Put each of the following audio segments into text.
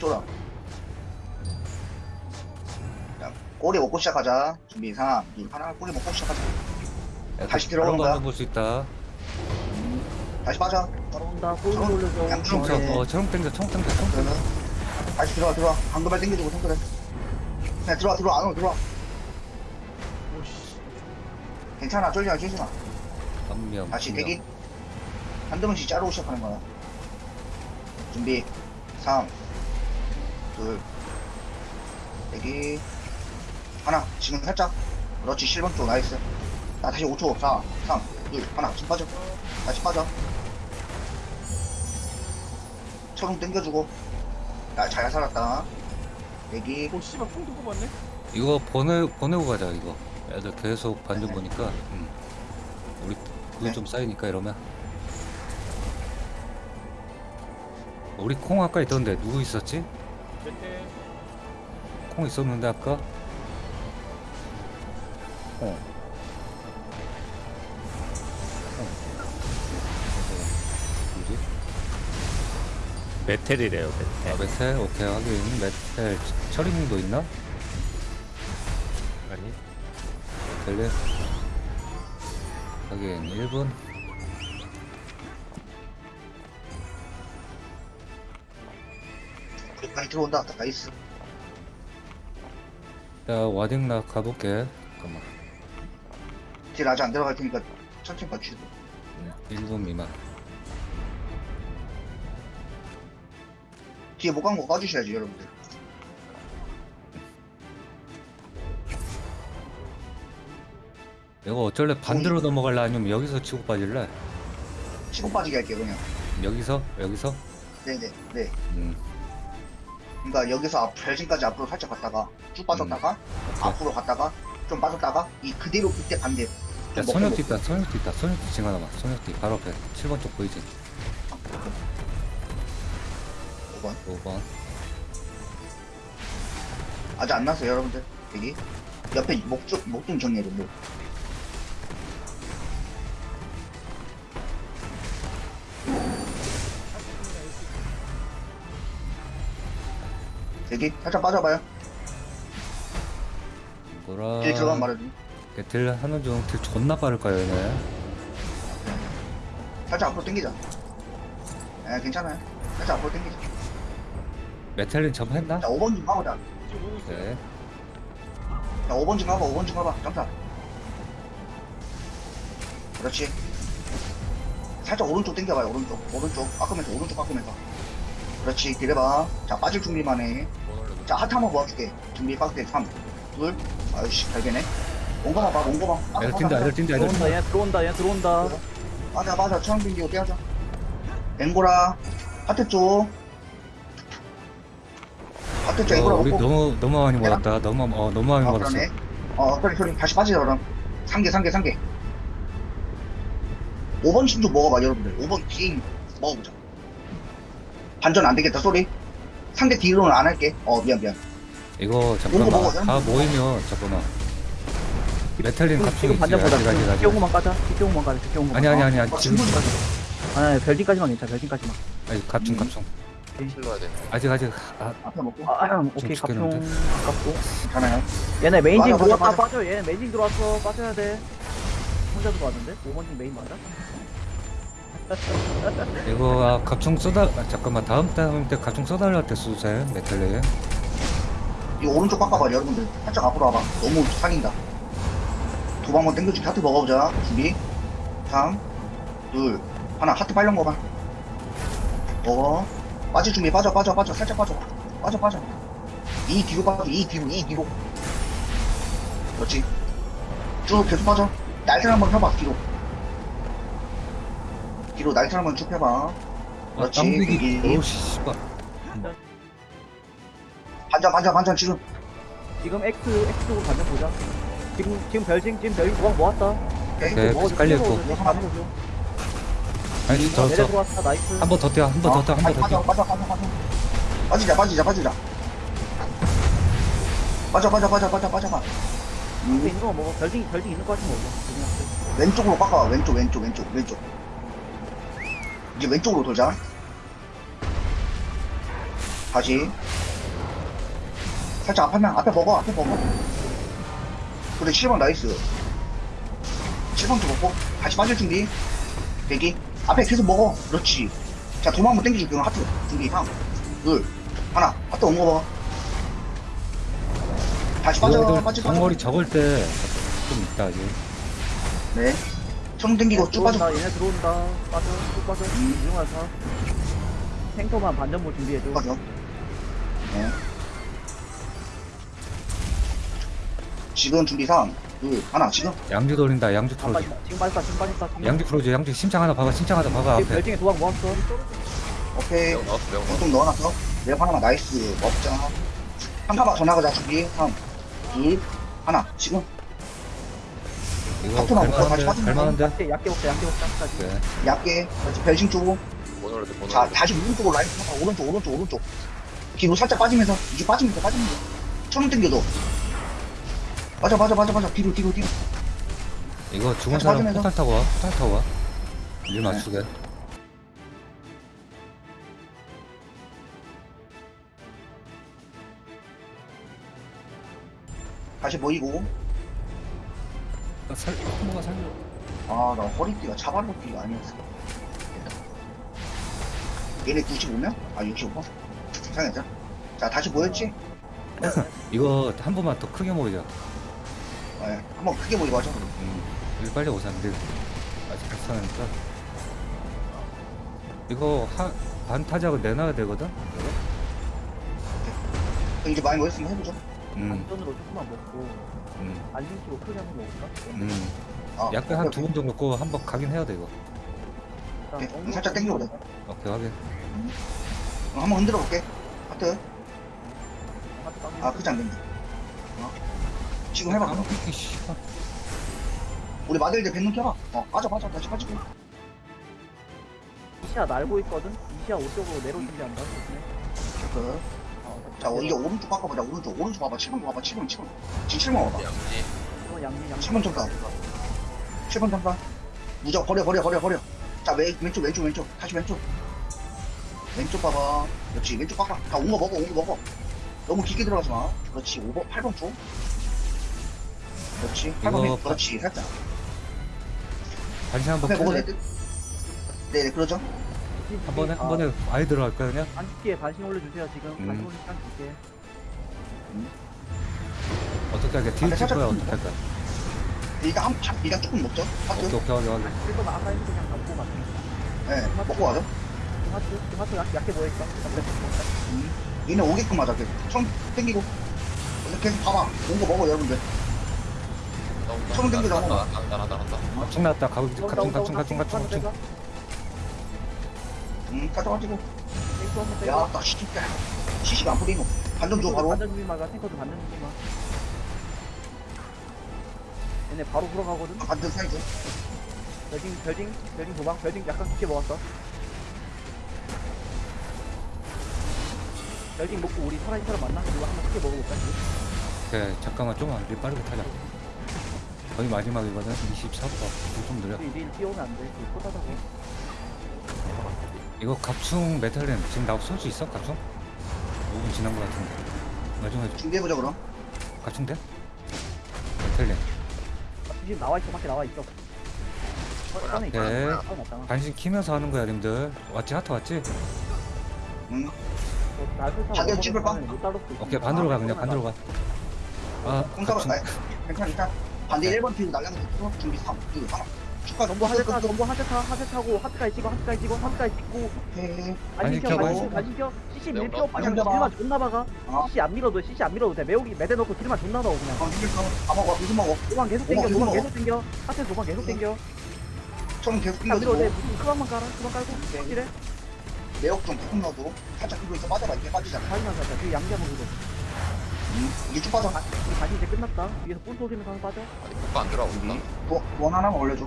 쫄아. 자, 꼬리 먹고 시작하자. 준비, 3, 2, 하나, 꼬리 먹고 시작하자. 다시 들어오는 거야? 볼수 있다. 다시 빠져. 따라온다. 홀 청- 올려줘. 양쪽 청, 네. 어, 청 땡겨, 청 땡겨, 청 땡겨. 그러면 다시 들어와, 들어와. 방금발 땡겨주고 손들어. 그냥 들어와, 들어와, 안으로 들어와. 괜찮아, 쫄지 마, 쫄지 마. 한 명. 다시. 대기. 한두 번씩 자르고 시작하는 거야. 준비. 3, 2, 대기. 하나, 지금 살짝. 그렇지, 7번 쪽, 나이스. 나 다시 5초, 4, 3, 2, 하나, 지금 빠져. 다시 빠져. 초롱 땡겨주고. 나 잘 살았다. 대기. 오 씨발 총 두고 봤네. 이거 보내, 보내고 가자, 이거. 애들 계속 반전 네. 보니까. 음. 우리 그거 네. 좀 쌓이니까 이러면. 우리 콩 아까 있던데 누구 있었지? 콩 있었는데 아까? 콩. 콩. 누구지? 메텔이래요 아, 메텔 메텔? 오케이, 하긴. 메텔. 철인도 있나? 아니 델레. 하긴, 1분. 많이 들어온다. 나이스. 자, 와딩 나 가볼게. 잠깐만. 딜 아직 안 들어갈 테니까 천천히 맞추고. 1분 미만. 뒤에 못 간 거 까주셔야지, 여러분들. 이거 어쩔래 반대로 넘어갈래 아니면 여기서 치고 빠질래? 치고 빠지게 할게요, 그냥. 여기서? 여기서? 네네, 네. 음. 그러니까 여기서 앞, 별진까지 앞으로 살짝 갔다가 쭉 빠졌다가 오케이. 앞으로 갔다가 좀 빠졌다가 이 그대로 그때 반대. 야, 선역뒤 있다, 선역뒤 있다, 선역뒤 징 하나만. 선역뒤 바로 앞에. 7번 쪽 보이지? 먹고. 5번. 아직 안 났어요, 여러분들. 여기 옆에 목좀 목좀 정리해줘, 목. 여기 살짝 빠져봐요. 뭐라. 딜 들어가면 말해줘. 이렇게 딜 하는 중, 딜 존나 빠를까요, 얘네? 살짝 앞으로 당기자. 에 괜찮아요. 살짝 앞으로 당기자. 메텔린 점했나? 자 5번 좀 가보자. 지금 오고 있어. 네. 자 5번 좀 가봐. 5번 좀 가봐. 점사. 그렇지. 살짝 오른쪽 당겨봐요. 오른쪽. 오른쪽. 깎으면서 오른쪽 깎으면서. 그렇지. 딜해봐. 자 빠질 준비만 해. 자 하트 한번 모아줄게. 준비 빡대 3, 2, 아유씨 발견해. 온 거만 봐. 온 거만. 빠져, 애들 뛴다, 빠져. 애들 뛴다, 애들 뛴다. 들어온다. 얘 들어온다. 얘 들어온다. 맞아 맞아 처음 빙기고 떼하자 앵고라 하트 쪽 하트 쪽 어, 앵고라 우리 먹고 너무, 너무 많이 모았다. 너무, 어, 너무 많이 어 모았어. 어 소리 소리 다시 빠지자 그럼 상계 상계 상계 5번 신주 먹어봐 여러분들 5번 긴 먹어보자 반전 안 되겠다 소리 상대 딜로는 안 할게 어 미안 미안 이거 먹어. 잠깐만. 다 모이면, 잠깐만. 메탈린 지금, 지금 아직, 아직. 뒷경우만 까자. 뒷경우만 가자. 뒷경우만. 아니, 아니, 아니, 아니. 어, 지금, 친구 아니, 아니, 별진까지만 괜찮아. 별진까지만. 아니, 갑충, 갑충. 실러야 돼 아직, 아직. 아, 앞에 먹고 아, 아, 오케이. 죽겠는데? 아깝고. 괜찮아요 얘네 메인징 들어왔다. 빠져. 얘네 메인징 들어왔어. 빠져야 돼. 혼자 들어왔는데? 5번징 메인 맞아? 이거 아, 갑충 써달 아, 잠깐만 다음 다음 때 갑충 써달랄 때 쓰세요 메탈레 이 오른쪽 깎아봐 여러분들? 살짝 앞으로 와봐. 너무 상인다. 두 방만 땡겨주기 하트 먹어보자. 준비. 3 2 하나 하트 빨려 먹어봐. 먹어. 빠질 준비. 빠져 빠져 빠져. 살짝 빠져. 빠져 빠져. 이 뒤로 빠져. 이 뒤로 이 뒤로. 그렇지. 쭉 계속 빠져. 날개 한번 펴봐 뒤로 뒤로 날개 한번 쭉 펴봐 그렇지 땀비기 여기. 오씨 씨발 반전 반전 반전 지금 지금 X, X쪽으로 반대 보자. 지금, 지금 별징, 지금 별징 모아 모았다. 네, 먹어줘, 깔려 있고. 먹어줘, 다 먹어줘. 아니 내려 더더 들어왔다. 나이스. 한 번 더 뛰어 한 번 더 뛰어 한 번 더 빠져 뛰어 빠져 빠져 빠져 빠지자 빠지자 빠지자 빠져 빠져 빠져 빠져 빠져 봐 앞에 있는 거 먹어. 별징, 별징 있는 거 같으면 먹어. 그냥. 왼쪽으로 깎아 왼쪽 왼쪽 왼쪽 왼쪽 이제 왼쪽으로 돌자 다시. 살짝 앞에면, 앞에 먹어, 앞에 먹어. 그래, 7번 나이스. 7번도 먹고, 다시 빠질 준비. 대기. 앞에 계속 먹어. 그렇지. 자, 도마 한번 땡겨줄게. 그럼 하트. 준비. 3, 2, 하나. 하트 온 거 봐. 다시 빠져, 빠져, 빠져. 덩어리 적을 때 좀 있다 이제 네. 손 땡기고 쭉 빠져. 얘네 들어온다 빠져 쭉 빠져 음. 이중화사 탱커만 반전모 준비해줘 빠져. 네. 지금 준비 3, 2, 하나. 지금. 양주 돌린다 양주 아, 틀어줘 빠졌다. 지금 빠졌다 지금 빠졌다 지금 양주 틀어줘 양주 심장 하나 박아 심장 하나 지금 앞에 별징에 도박 모았어 오케이. 명좀 넣어놨어. 내가 하나만 나이스. 먹자. 한 타박 더 나가자. 준비. 3, 2, 하나. 지금. 이거 앞으로 나가고 다시 갈만한데 빠지면 갈만한데 약게 약게 먹자 약게 먹자 까지 네. 얇게. 다시 별신 쪽으로. 모노로드 모노로드 자, 다시 오른쪽으로 라인 타봐. 오른쪽, 오른쪽, 오른쪽. 뒤로 살짝 빠지면서. 이제 빠지면서, 빠지면서. 천원 땡겨줘. 맞아, 맞아, 맞아, 맞아. 뒤로, 뒤로, 뒤로. 이거 죽은 다시 사람 빠지면서. 포탈 타고 와 포탈 타고 와일 맞추게 다시 모이고. 아, 살 뭐가 살려 아, 나 허리띠가 차발로띠가 아니었어. 얘네 95명? 아, 65번? 이상했죠? 자, 다시 모였지? 이거 한 번만 더 크게 모이자 네, 한번 크게 모이고 하죠. 음, 여기 빨리 오자 근데 아직 발사하니까 이거 하, 반타작을 내놔야 되거든? 그럼 이제 많이 모였으면 해보죠. 음, 반전으로 조금만 먹고 음, 안심치고 크게 한번 먹을까? 음. 아, 약간 한 두 번 정도 꼬 한번 가긴 해야 돼 이거 오케이, 일단 그럼 살짝 땡겨보자. 오케이 확인 어, 한번 흔들어 볼게. 하트. 하트 당기고. 아, 크지 않겠네. 어. 지금 해봐. 그럼. 아, 씨. 우리 마들들 뱃눈 켜봐. 어, 빠져, 빠져. 다시 빠지고. 이시야 날고 있거든 이시야 오쪽으로 내려올 준비한다 조심해 그. 어, 자, 어, 이제 오른쪽 바꿔보자. 오른쪽. 오른쪽 봐봐. 7번 봐봐. 7번, 7번. 지금 7번 봐봐. 양지 이거 양지 양지 7번 점사. 7번 점사. 무적 버려, 버려, 버려, 버려. 자, 왼, 왼쪽, 왼쪽, 왼쪽. 다시 왼쪽. 왼쪽 봐봐. 그렇지. 왼쪽 봐봐. 다온거 먹어, 온 거 먹어. 너무 깊게 들어가지 마. 그렇지. 5번, 8번 쪽. 그렇지. 8번 이거 왼 그렇지. 살짝. 반시 한번 먹어도. 돼. 네, 네, 그러죠. 한 번에 한 번에 아예 들어갈까 그냥 안티에 반신 올려주세요 지금 음. 반신 올릴 시간 줄게 어떻게 할까 딜 아, 칠 거야 어떻게 할까 일단 한, 한, 일단 조금 먹죠. 하트. 오케이 오케이 확인 확인 일단 아까 그냥 가자 네, 먹고 가죠. 하트 하트 약- 약게 뭐했어? 음. 얘네 오게끔 하자. 그, 손 땡기고. 이렇게 봐봐. 온 거 먹어, 여러분들. 처음 땡기자, 한번. 한다 한다 한다 갑충 나왔다 가고 갑충 갑충 갑충 갑충 갑충 음, 가져가지고. 탱크 한번 야, 나 시키다. 시시가 안 뿌리노. 반점 줘, 바로. 반전 준비만 가 탱커도 반전 준비만 얘네 바로 들어가거든 아, 반점 사이즈. 별징 별징 별징 도방 별징 약간 깊게 먹었어 별징 먹고 우리 살아있는 사람 만나? 그리고 한번 크게 먹어볼까? 오케이 잠깐만 좀만 우리 빠르게 타자 거의 마지막이거든 24번 좀 느려 우리 내일 뛰어오면 안돼 그 포다다고 이거 갑충 메탈렌 지금 나쏠수 있어 갑충? 5분 지난 거 같은데 마지막에 준비해보자, 그럼. 갑충 돼? 메탈렌 아, 지금 나와있어 밖에 나와있어 있어 오케이. 꺼내놨잖아 반신 키면서 하는 거야 님들 왔지 하트 왔지? 음. 나술 자기가 찝을 까? 못 따를 수 있어 오케이 반대로 가 그냥 반대로 가 아 공사가 갑충 나요. 괜찮아, 괜찮아. 반대 1번 뒤로 날라가서. 준비 3, 2, 축하, 전부 하세 타 전부 하세 타 하세 타고 하트까지 찍어 하트까지 찍어 하트까지 찍고 오케이. 안심 켜 켜, 안심 안심. 안심 켜 CC 명, 밀표 명, 그냥 명 잡아. 딜만 존나 박아 어. CC 안 밀어도 CC 안 밀어도 돼 매우기 매대 넣고 딜만 존나 넣어 그냥 어, 이길 거. 다 먹어, 무슨 먹어. 도방 계속 도방 먹어. 계속 땡겨 하트 도방 계속 땡겨 처음 계속 안 밀어도 돼. 무슨 크방만 깔아 크방 깔고 확실해 매혹 좀 조금 넣어도. 살짝 있어. 빠져봐, 이렇게 빠지잖아. 자기만 살자 그 양자 먹이고 음. 이제 쭉 빠져. 우리 다시 이제 끝났다 위에서 뿔 쏘시면서 하나 빠져 아니 국가 안 들어가고 우리. 원, 원 하나만 올려줘.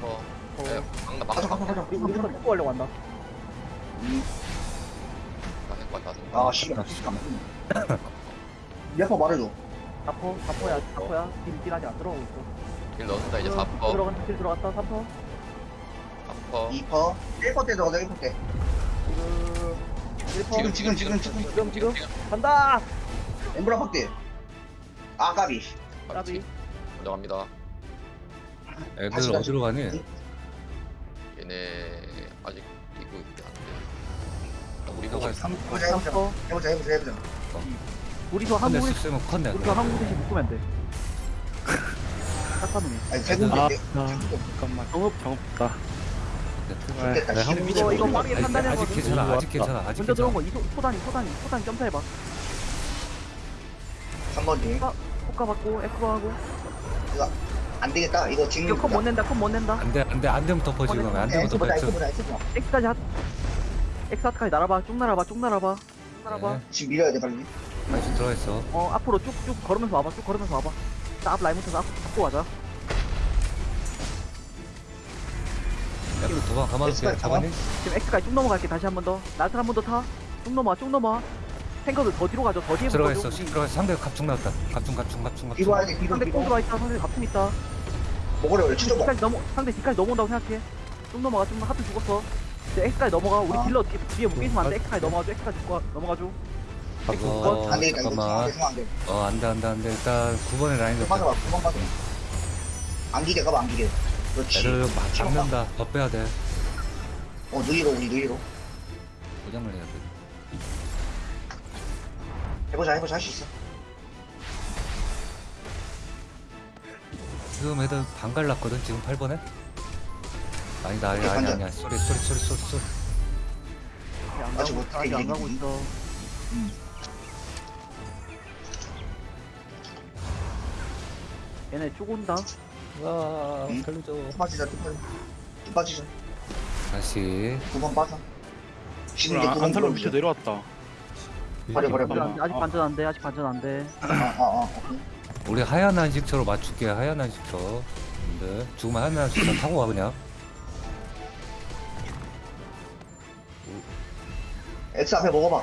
3퍼 어. 네 강나 가자, 막아. 가자, 가자. 우리 우리부터 뽑고 하려고 한다. 음. 다 아, 씨. 시간 안 몇번 말해줘. 다퍼 다퍼야 다퍼야. 딜 딜하지 안 들어가고 있어. 딜 넣는다 이제 어, 4퍼 들어간다 딜 들어갔다 3퍼 3퍼 2퍼. 1퍼 때 들어가자, 1퍼 때. 지금 지금 지금 지금 지금. 지금 지금. 간다! 엠브라 확대. 아 까비. 까비. 먼저 갑니다. 애들 다시, 다시. 어디로 가니? 얘네 아직 뛰고 있긴 한데. 우리 보고 저거 있어. 삼 해보자 해보자 삼 해보자 해보자 해보자 우리도 컨대 한국에 쓰면 컨대. 우리가 한국에서 묶으면 돼딱 아니 대군데 아, 내- 아, 잠깐만. 정읍 정없다. 좋겠다, 네. 한국 이거 이거 빠르게 아직, 판단해야 아직 괜찮아. 아직. 괜찮아. 아직 먼저 들어온 괜찮아. 거 이소 소단이 소단이 소단이 점사해봐 3번지 효과 받고 에크로 하고 이거 안 되겠다. 이거 지금 이거 컷못 낸다 컷못 낸다. 안돼 안돼 안 되면 덮어 지금 안 되면 덮어. 엑스보다 저- 엑스보다 엑스보다 X까지 하 X까지 날아봐. 쭉 날아봐 쭉 날아봐. 쭉 날아봐. 네. 지금 밀어야 돼 빨리. 다시 들어가 있어. 어 앞으로 쭉쭉 걸으면서 와봐 쭉 걸으면서 와봐. 자, 앞 라인부터 앞 잡고 가자. 약간 도망 가만히 엑스까지 잡았니? 지금 X까지 쭉 넘어갈게 다시 한 번 더. 나트 한번 더 타. 쭉 넘어와 쭉 넘어와 탱커들 더 뒤로 가죠 더 뒤에 들어가. 있어. 들어가 있어. 상대 갑중 나왔다. 갑중 갑중 갑중 갑중. 뒤로 와야 돼 뒤로 상대 꽁 뒤로 들어와 있다 상대 갑품 있다 먹으려 원래 치죠 뭐 X까지 넘어 상대 D까지 넘어온다고 생각해 쭉 넘어가 쭉 하트 죽었어 이제 X까지 넘어가 우리 아. 딜러 뒤, 뒤에 묶이시면 안 돼 X까지 넘어가줘 X까지 죽고 넘어가줘 이거 안 되겠다 이거 잠깐만. 대충 안돼 어 안돼 안돼 안돼. 일단 9번에 라인 맞아. 봐 9번 맞아 안기게 가봐 안기게 그렇지 막 잡는다. 더 빼야 돼. 어 느리로 우리 느리로 고장을 해야 돼. 해보자 해보자 할 수 있어 지금 애들 반 갈랐거든. 지금 8번에. 아니다 아니 아니. 아니야. sorry sorry sorry sorry sorry. 안 아직 가고 못 아직 안 가고 있어 얘네 쭉 온다 와 응? 살려줘. 또 빠지자 또 빠지자 또 빠지자 다시 9번 빠져 지금 이제 안, 9번 안살로 밑에 내려왔다. 버려, 버려, 아직 버려. 안- 아직 반전 안돼 아직 반전 안돼 아아아 우리 하얀 한식초로 맞출게 하얀 한식초. 근데 죽으면 하얀 한식초 타고 와 그냥. X 앞에 먹어봐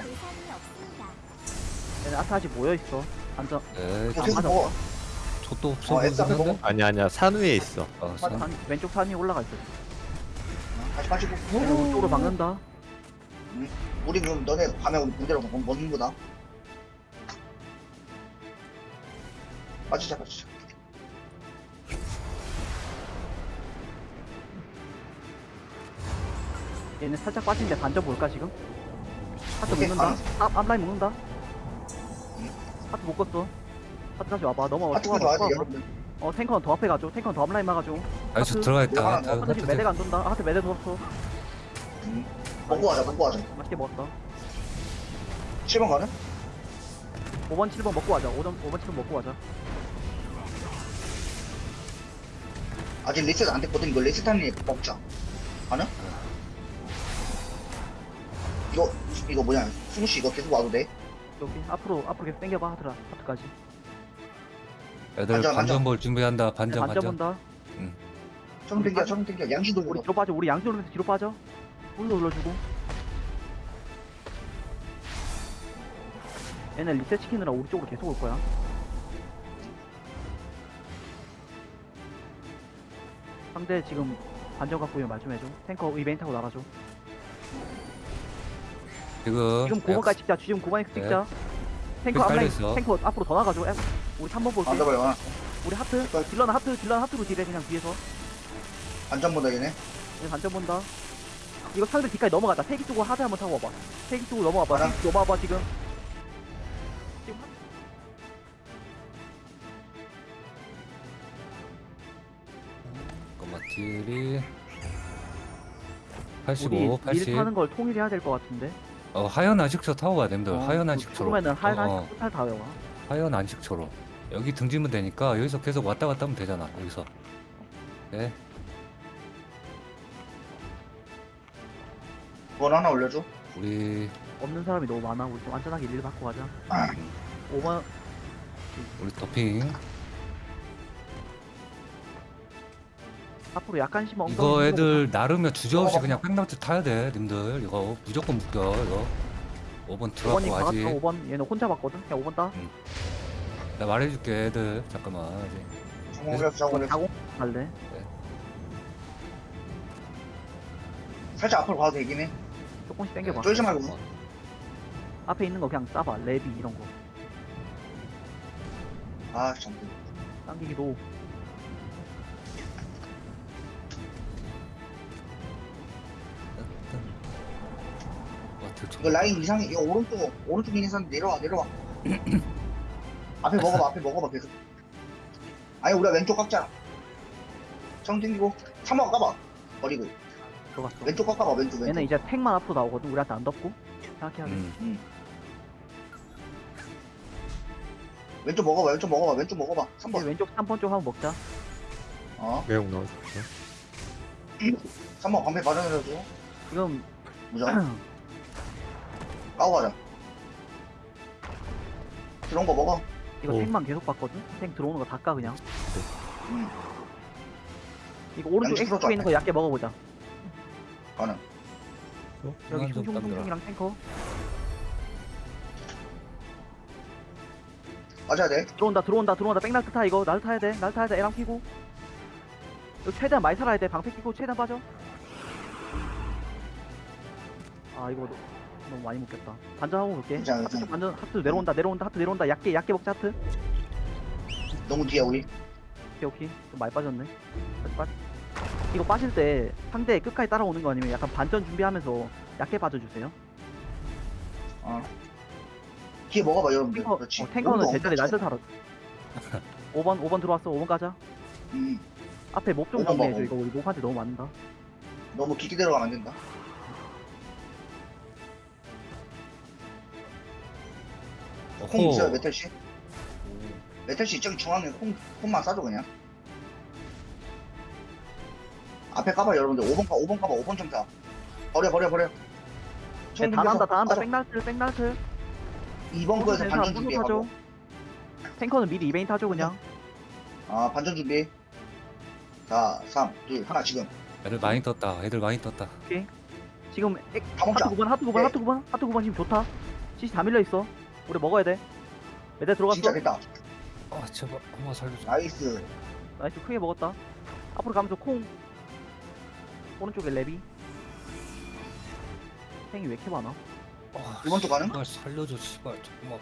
얘네 아트 아직 모여있어 반전 네. 계속 맞아. 먹어 저도 없어 어, X 앞에 보이는데. 먹어 아니 아니야 산 위에 있어. 어, 산, 산- 산- 왼쪽 산 위에 올라가 있어 다시 얘네 오른쪽으로 막는다 우리 그럼 너네 밤에 우리 군대로 먹- 먹는 거다 빠지자 빠지자 얘네 살짝 빠진데 반전 볼까 지금? 하트 오케이, 묶는다 아. 앞, 앞라인 묶는다 하트 묶었어 하트 다시 와봐 넘어와 하트가 또더 와봐 하지 또 와봐. 여러분들 어 탱커는 더 앞에 가줘 탱커는 더 앞라인 막아줘 다시 하트. 들어가 있다. 하나, 하트, 하트 지금 하트 매대가 안 돈다 하트 매대 넣었어 음. 먹고 가자 먹고 가자. 맛있게 먹었다 7번 가는? 5번 7번 먹고 가자. 5번, 5번 7번 먹고 가자. 아직 리셋 안 됐거든. 이거 리셋하는 애 먹자. 가는? 이거 이거 뭐냐? 승우씨 이거 계속 와도 돼? 여기 앞으로 앞으로 계속 당겨봐 하트라. 하트까지. 애들 반전, 반전 볼 준비한다. 반전 반전 반전. 본다. 좀 땡겨 좀 땡겨. 양시 우리 뒤로 빠져. 우리 양쪽 올리면서 뒤로 빠져 올려 올려주고. 얘네 리셋 시키느라 우리 쪽으로 계속 올 거야. 상대 지금 반전 갖고 있는 말좀 해줘. 탱커 이벤트 하고 나가줘. 지금 지금 9번까지 찍자. 지금 9번에 찍자. 탱커 앞라인. 탱커 앞으로 더 나가줘. 에, 우리 3번 볼게. 안 잡아요. 우리 하트. 딜러는 하트 딜러는 하트로 딜해 그냥 뒤에서. 안전보다 얘네. 얘 반전 본다 이거 상대 뒤까지 넘어가자 세기 쪽으로 하드 한번 타고 와봐 세기 쪽으로 넘어와봐 알아. 세기 쪽으로 넘어와봐 지금 지금 잠깐만 딜이 우리 85, 80. 일 타는 걸 통일해야 될 것 같은데 어 하얀 안식초 타고 가야 됩니다. 어, 하얀 그 안식초로. 그러면은 하얀 어, 한식 토탈 다 외워 하얀 안식초로. 여기 등지면 되니까 여기서 계속 왔다 갔다 하면 되잖아. 여기서. 네. 그걸 하나 올려줘 우리 없는 사람이 너무 많아 우리 좀 안전하게 일일 받고 가자 아. 5번 우리 도핑. 앞으로 약간 심어 이거 애들 나르면 주저없이 어. 그냥 백나트 타야 돼, 님들. 이거 무조건 묶여, 이거. 5번 5번이 들어가고 와지. 5번 얘는 혼자 봤거든 그냥 5번 따 나 말해줄게, 애들. 잠깐만. 이제. 성공을 해서 자공 갈래 살짝 앞으로 가도 되긴 해 조금씩 당겨봐 쫄지 말고 앞에 있는 거 그냥 싸봐 레비 이런 거아 참. 당기기도 와 들쳐 이거 라인 이상해. 이거 오른쪽 오른쪽 인해서 내려와 내려와. 앞에 먹어봐 앞에 먹어봐 계속. 아니 우리가 왼쪽 깎자. 청 땡기고 3번 까봐. 버리고 들어갔어 왼쪽 깎아봐 왼쪽 왼쪽. 얘는 이제 택만 앞으로 나오거든 우리한테 안 덮고 생각해야 돼 음. 왼쪽 먹어봐 왼쪽 먹어봐 왼쪽 먹어봐. 이제 3번. 왼쪽 3번 쪽 한번 먹자 어 매운 넣어줘. 3번 방패 마련해줘. 지금 무장. 까고 가자. 그런 거 먹어. 이거 오. 택만 계속 봤거든 택 들어오는 거 다 까 그냥 음 이거 오른쪽 양쪽 X 쪽에 있는 거 얕게 먹어보자 가능. 여기 중앙 좀 깎느라. 슝슝슝슝이랑 탱커. 맞아야 돼. 들어온다 들어온다 들어온다. 백날트 타 이거. 날트 타야 돼. 날트 타야 돼. 애랑 피고. 이거 최대한 많이 살아야 돼. 방패 끼고 최대한 빠져. 아 이거 너- 너무 많이 먹겠다. 반전 한번 볼게. 괜찮아, 하트 괜찮아. 반전 하트 내려온다 내려온다 하트 내려온다. 얕게 얕게 먹자 하트. 너무 뒤에 우리. 오케이 오케이. 좀 많이 빠졌네. 다시 빠 이거 빠질 때 상대 끝까지 따라오는 거 아니면 약간 반전 준비하면서 얕게 빠져주세요 어. 뒤에 먹어봐 여러분들. 탱커, 그렇지. 어, 탱커는 제자리. 날짜 타러 5번 5번 들어왔어 5번 가자 음. 앞에 목좀 오번 정리해줘. 이거 우리 목한테 너무 많다 너무 깊게 들어가면 안 된다. 콩 어허. 있어요 메탈 씨? 메탈 씨 저기 중앙에 콩 콩만 싸줘 그냥. 앞에 까봐 여러분들 5번 까 5번 까봐 5번 좀 타. 버려 버려 버려. 네, 다 난다 다 난다 백날틀 백날틀 2번 거에서 반전 타죠. 준비하고. 탱커는 미리 이베인 타죠 그냥 아 반전 준비. 4, 3, 2, 하나 지금. 애들 많이 떴다 애들 많이 떴다 지금 액, 다 먹자. 하트 9번 하트 9번 네. 하트 9번 하트 9번 지금 좋다 CC 다 밀려있어 우리 먹어야 돼 매대 들어갔어 진짜 됐다. 아 제발 엄마 살려줘 나이스. 나이스 크게 먹었다 앞으로 가면서 콩 오른쪽에 레비 탱이 왜 이렇게 많아 아, 이번 주 가능? 제발 살려줘 씨발 잠깐만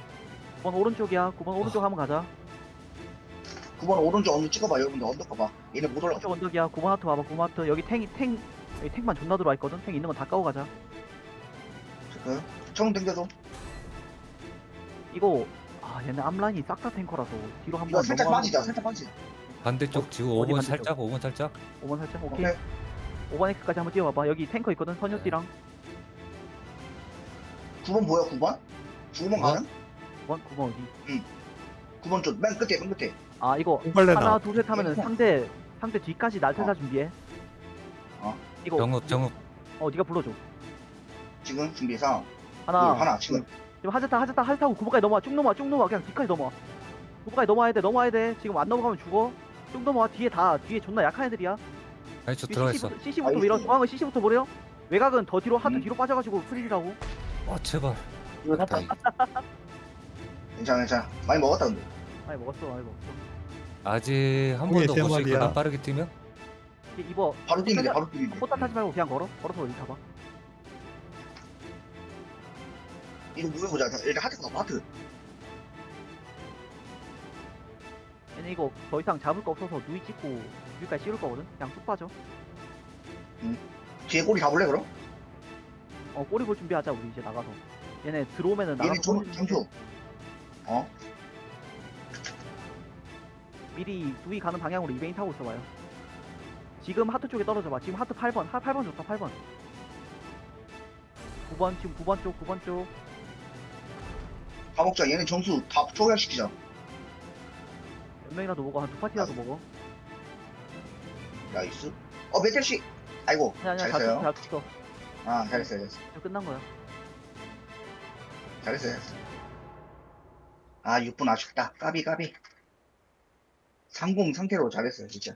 9번 오른쪽이야 9번 오른쪽 한번 가자 9번 오른쪽 언덕 찍어봐 여러분들 언덕 가봐. 얘네 못 올라가. 오른쪽 언덕이야 9번 하트 봐봐 9번 하트 여기 탱이 탱 여기 탱만 존나 들어와 있거든 탱 있는 건 다 까고 가자 그청 당겨줘. 이거 아 얘네 앞라인이 싹 다 탱커라서 뒤로 이거 한번 살짝 넘어가는 빠지자. 거. 살짝 빠지자. 반대쪽 지금 어디 5번 반대쪽? 살짝 5번 살짝 5번 살짝 오케이 오케이. 5번 X까지 한번 뛰어봐봐 여기 탱커 있거든 선유띠랑 9번 뭐야 9번? 9번 가능? 9번 9번 어디 9번 쪽맨 끝에 맨 끝에. 아 이거 콩벌레 하나 나. 둘 셋 하면은 콩. 상대 상대 뒤까지 날태사 어. 준비해 어. 이거 정읍 정읍 어 네가 불러줘 지금 준비 상황. 하나 둘, 하나 지금. 지금 하즈타 하즈타 하즈타고 구부까지 넘어와 쭉 넘어와 쭉 넘어와 그냥 뒤까지 넘어와 구부까지 넘어와야 돼 넘어와야 돼 지금 안 넘어가면 죽어 쭉 넘어와 뒤에 다 뒤에 존나 약한 애들이야 아니 저 들어가 있어 CC부터. 밀어 중앙은 CC부터 버려 외곽은 더 뒤로 하드 음. 뒤로 빠져가지고 프리즈라고 아 제발 이거 다 괜찮아 괜찮아. 많이 먹었다 근데. 많이 먹었어 많이 먹었어 아직 한 형이 번더세볼수 마리야. 있거든 빠르게 뛰면 입어 바로 뛰면 돼 바로 뛰면 돼. 포탑 타지 말고 그냥 걸어 걸어서 여기 가봐 이거 모여보자. 일단 하트 가봐 하트. 얘네 이거 더 이상 잡을 거 없어서 누이 찍고 누이까지 찍을 거거든 그냥 쑥 빠져 뒤에 꼬리 잡을래 그럼? 어 꼬리 볼 준비하자 우리 이제 나가서 얘네 들어오면은 얘네 나가서 좀 꼬리 점수. 어? 미리 누이 가는 방향으로 이베인 타고 있어봐요 지금 하트 쪽에 떨어져봐 지금 하트 8번 하 8번 좋다 8번 9번 지금 9번 쪽 9번 쪽 다 먹자. 얘네 점수 다 초월시키자. 몇 명이라도 먹어 한 두 파티라도 아. 먹어 나이스. 어 메텔 씨. 아이고 아니 아니야 잘 잘했어요. 쳤어 잘 쳤어 아 잘했어요 잘했어. 끝난 거야 잘했어요 잘했어. 아 6분 아쉽다. 까비 까비. 30 상태로 잘했어요 진짜.